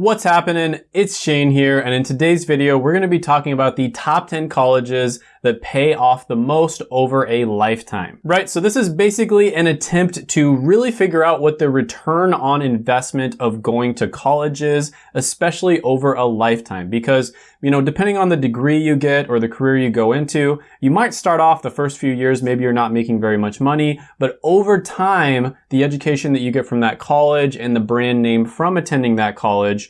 What's happening? It's Shane here, and in today's video, we're gonna be talking about the top 10 colleges that pay off the most over a lifetime. Right, so this is basically an attempt to really figure out what the return on investment of going to college is, especially over a lifetime. Because, you know, depending on the degree you get or the career you go into, you might start off the first few years, maybe you're not making very much money, but over time, the education that you get from that college and the brand name from attending that college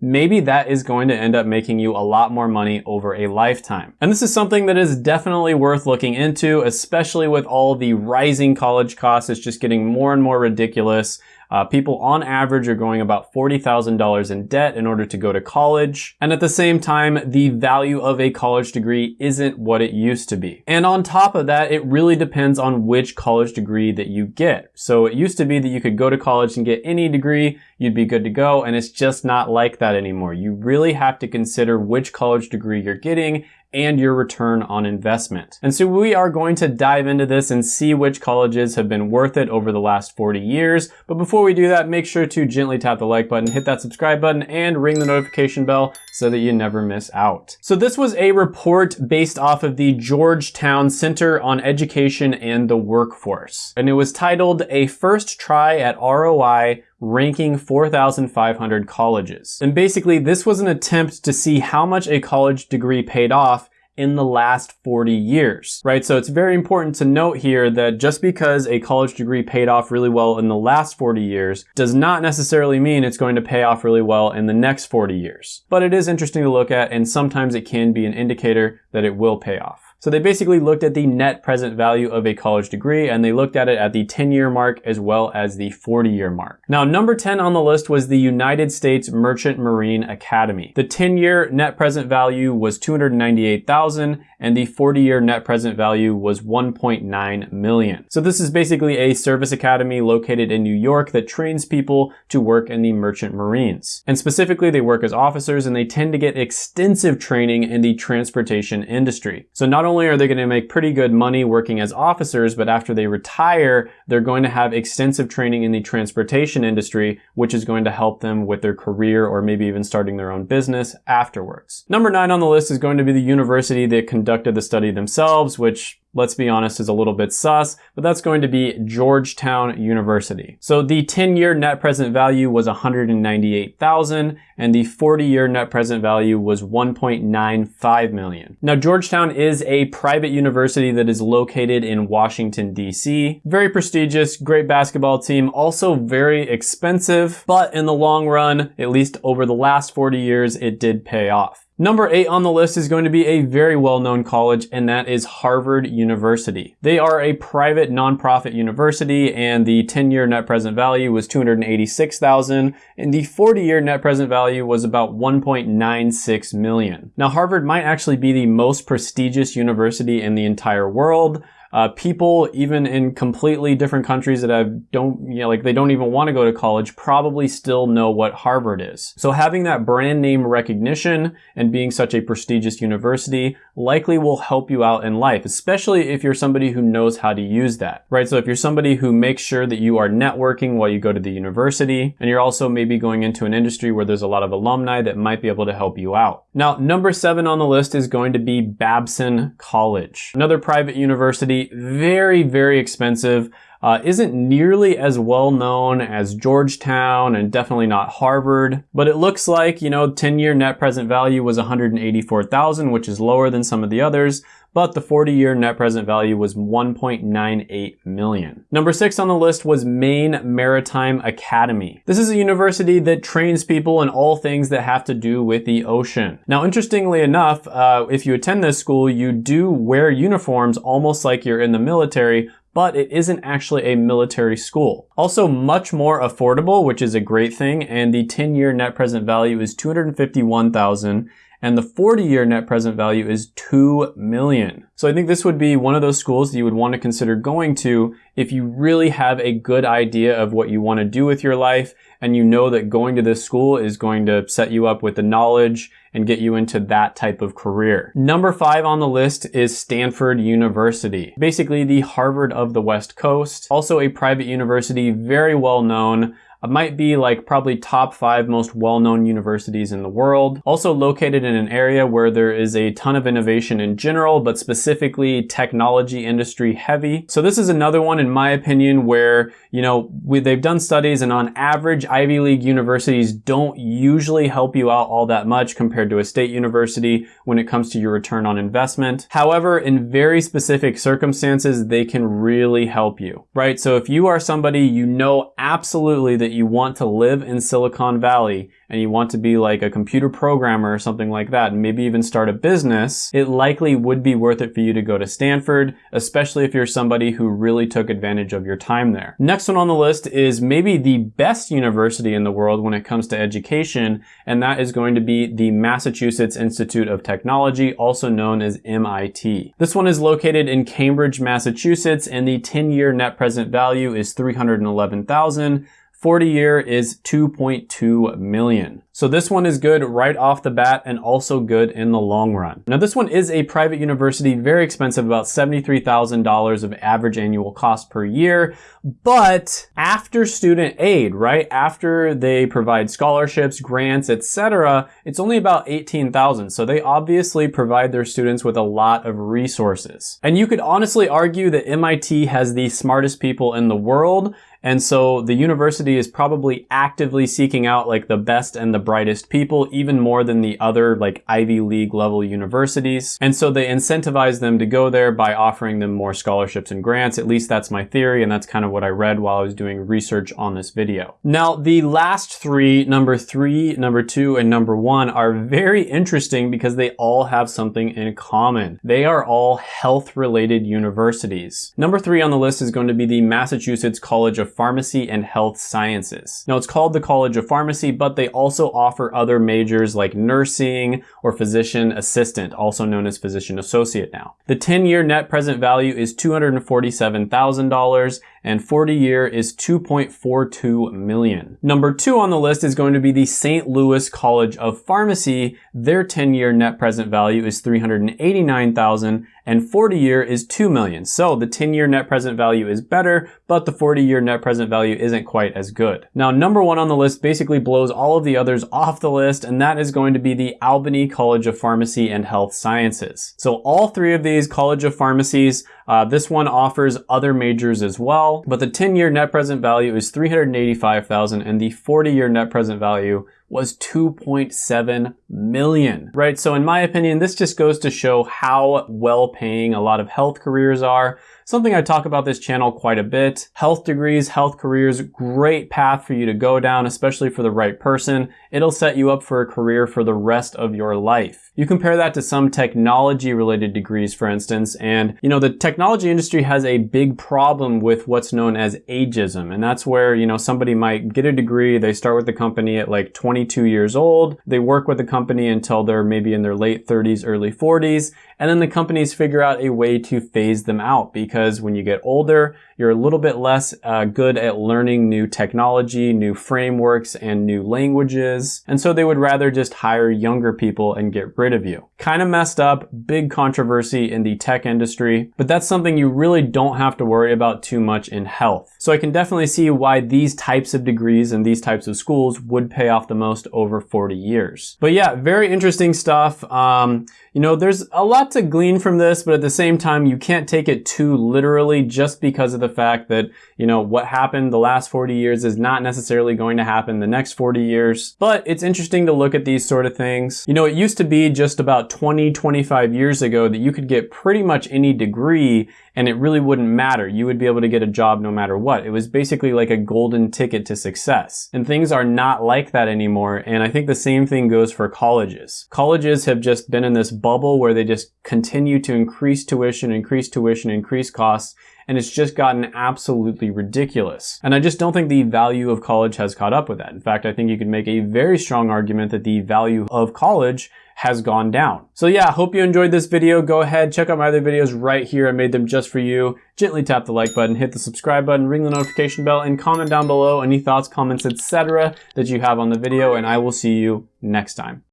maybe that is going to end up making you a lot more money over a lifetime. And this is something that is definitely worth looking into, especially with all the rising college costs. It's just getting more and more ridiculous. Uh, people on average are going about $40,000 in debt in order to go to college. And at the same time, the value of a college degree isn't what it used to be. And on top of that, it really depends on which college degree that you get. So it used to be that you could go to college and get any degree, you'd be good to go. And it's just not like that anymore. You really have to consider which college degree you're getting and your return on investment. And so we are going to dive into this and see which colleges have been worth it over the last 40 years. But before we do that, make sure to gently tap the like button, hit that subscribe button, and ring the notification bell so that you never miss out. So this was a report based off of the Georgetown Center on Education and the Workforce. And it was titled A First Try at ROI ranking 4,500 colleges. And basically this was an attempt to see how much a college degree paid off in the last 40 years, right? So it's very important to note here that just because a college degree paid off really well in the last 40 years does not necessarily mean it's going to pay off really well in the next 40 years. But it is interesting to look at and sometimes it can be an indicator that it will pay off. So they basically looked at the net present value of a college degree and they looked at it at the 10 year mark as well as the 40 year mark. Now number 10 on the list was the United States Merchant Marine Academy. The 10 year net present value was 298,000 and the 40 year net present value was 1.9 million. So this is basically a service academy located in New York that trains people to work in the merchant marines. And specifically they work as officers and they tend to get extensive training in the transportation industry. So not only only are they going to make pretty good money working as officers, but after they retire, they're going to have extensive training in the transportation industry, which is going to help them with their career or maybe even starting their own business afterwards. Number nine on the list is going to be the university that conducted the study themselves, which let's be honest, is a little bit sus, but that's going to be Georgetown University. So the 10-year net present value was 198,000 and the 40-year net present value was 1.95 million. Now Georgetown is a private university that is located in Washington DC. Very prestigious, great basketball team, also very expensive, but in the long run, at least over the last 40 years, it did pay off. Number eight on the list is going to be a very well-known college, and that is Harvard University. They are a private nonprofit university, and the 10-year net present value was 286,000, and the 40-year net present value was about 1.96 million. Now, Harvard might actually be the most prestigious university in the entire world. Uh, people, even in completely different countries that have don't, you know, like they don't even want to go to college, probably still know what Harvard is. So having that brand name recognition and being such a prestigious university likely will help you out in life, especially if you're somebody who knows how to use that, right? So if you're somebody who makes sure that you are networking while you go to the university, and you're also maybe going into an industry where there's a lot of alumni that might be able to help you out. Now, number seven on the list is going to be Babson College, another private university very, very expensive. Uh, isn't nearly as well known as Georgetown and definitely not Harvard, but it looks like, you know, 10 year net present value was 184,000, which is lower than some of the others, but the 40-year net present value was 1.98 million. Number six on the list was Maine Maritime Academy. This is a university that trains people in all things that have to do with the ocean. Now, interestingly enough, uh, if you attend this school, you do wear uniforms almost like you're in the military, but it isn't actually a military school. Also much more affordable, which is a great thing, and the 10-year net present value is 251,000 and the 40-year net present value is 2 million. So I think this would be one of those schools that you would want to consider going to if you really have a good idea of what you want to do with your life and you know that going to this school is going to set you up with the knowledge and get you into that type of career. Number five on the list is Stanford University. Basically the Harvard of the West Coast. Also a private university, very well known. Uh, might be like probably top five most well-known universities in the world. Also located in an area where there is a ton of innovation in general, but specifically technology industry heavy. So this is another one in my opinion where, you know, we, they've done studies and on average Ivy League universities don't usually help you out all that much compared to a state university when it comes to your return on investment. However, in very specific circumstances, they can really help you, right? So if you are somebody you know absolutely that you want to live in Silicon Valley and you want to be like a computer programmer or something like that, and maybe even start a business, it likely would be worth it for you to go to Stanford, especially if you're somebody who really took advantage of your time there. Next one on the list is maybe the best university in the world when it comes to education, and that is going to be the Massachusetts Institute of Technology, also known as MIT. This one is located in Cambridge, Massachusetts, and the 10-year net present value is 311,000 40 year is 2.2 million. So this one is good right off the bat and also good in the long run. Now this one is a private university, very expensive, about $73,000 of average annual cost per year. But after student aid, right? After they provide scholarships, grants, etc., it's only about 18,000. So they obviously provide their students with a lot of resources. And you could honestly argue that MIT has the smartest people in the world and so the university is probably actively seeking out like the best and the brightest people, even more than the other like Ivy League level universities. And so they incentivize them to go there by offering them more scholarships and grants. At least that's my theory. And that's kind of what I read while I was doing research on this video. Now, the last three, number three, number two, and number one are very interesting because they all have something in common. They are all health related universities. Number three on the list is going to be the Massachusetts College of Pharmacy and Health Sciences. Now it's called the College of Pharmacy, but they also offer other majors like nursing or physician assistant, also known as physician associate now. The 10-year net present value is $247,000 and 40 year is 2.42 million. Number two on the list is going to be the St. Louis College of Pharmacy. Their 10 year net present value is 389,000 and 40 year is 2 million. So the 10 year net present value is better, but the 40 year net present value isn't quite as good. Now, number one on the list basically blows all of the others off the list, and that is going to be the Albany College of Pharmacy and Health Sciences. So all three of these College of Pharmacies, uh, this one offers other majors as well, but the 10 year net present value is 385,000 and the 40 year net present value was 2.7 million, right? So in my opinion, this just goes to show how well paying a lot of health careers are. Something I talk about this channel quite a bit. Health degrees, health careers, great path for you to go down, especially for the right person. It'll set you up for a career for the rest of your life. You compare that to some technology related degrees, for instance, and you know, the technology industry has a big problem with what's known as ageism. And that's where, you know, somebody might get a degree, they start with the company at like 22 years old, they work with the company until they're maybe in their late 30s, early 40s, and then the companies figure out a way to phase them out because when you get older, you're a little bit less uh, good at learning new technology, new frameworks, and new languages. And so they would rather just hire younger people and get rid of you. Kind of messed up, big controversy in the tech industry, but that's something you really don't have to worry about too much in health. So I can definitely see why these types of degrees and these types of schools would pay off the most over 40 years. But yeah, very interesting stuff. Um, you know, there's a lot to glean from this, but at the same time, you can't take it too literally just because of the fact that, you know, what happened the last 40 years is not necessarily going to happen the next 40 years. But it's interesting to look at these sort of things. You know, it used to be just about 20, 25 years ago that you could get pretty much any degree and it really wouldn't matter. You would be able to get a job no matter what. It was basically like a golden ticket to success. And things are not like that anymore. And I think the same thing goes for colleges. Colleges have just been in this bubble where they just continue to increase tuition, increase tuition, increase costs and it's just gotten absolutely ridiculous. And I just don't think the value of college has caught up with that. In fact, I think you could make a very strong argument that the value of college has gone down. So yeah, hope you enjoyed this video. Go ahead, check out my other videos right here. I made them just for you. Gently tap the like button, hit the subscribe button, ring the notification bell, and comment down below any thoughts, comments, etc. that you have on the video, and I will see you next time.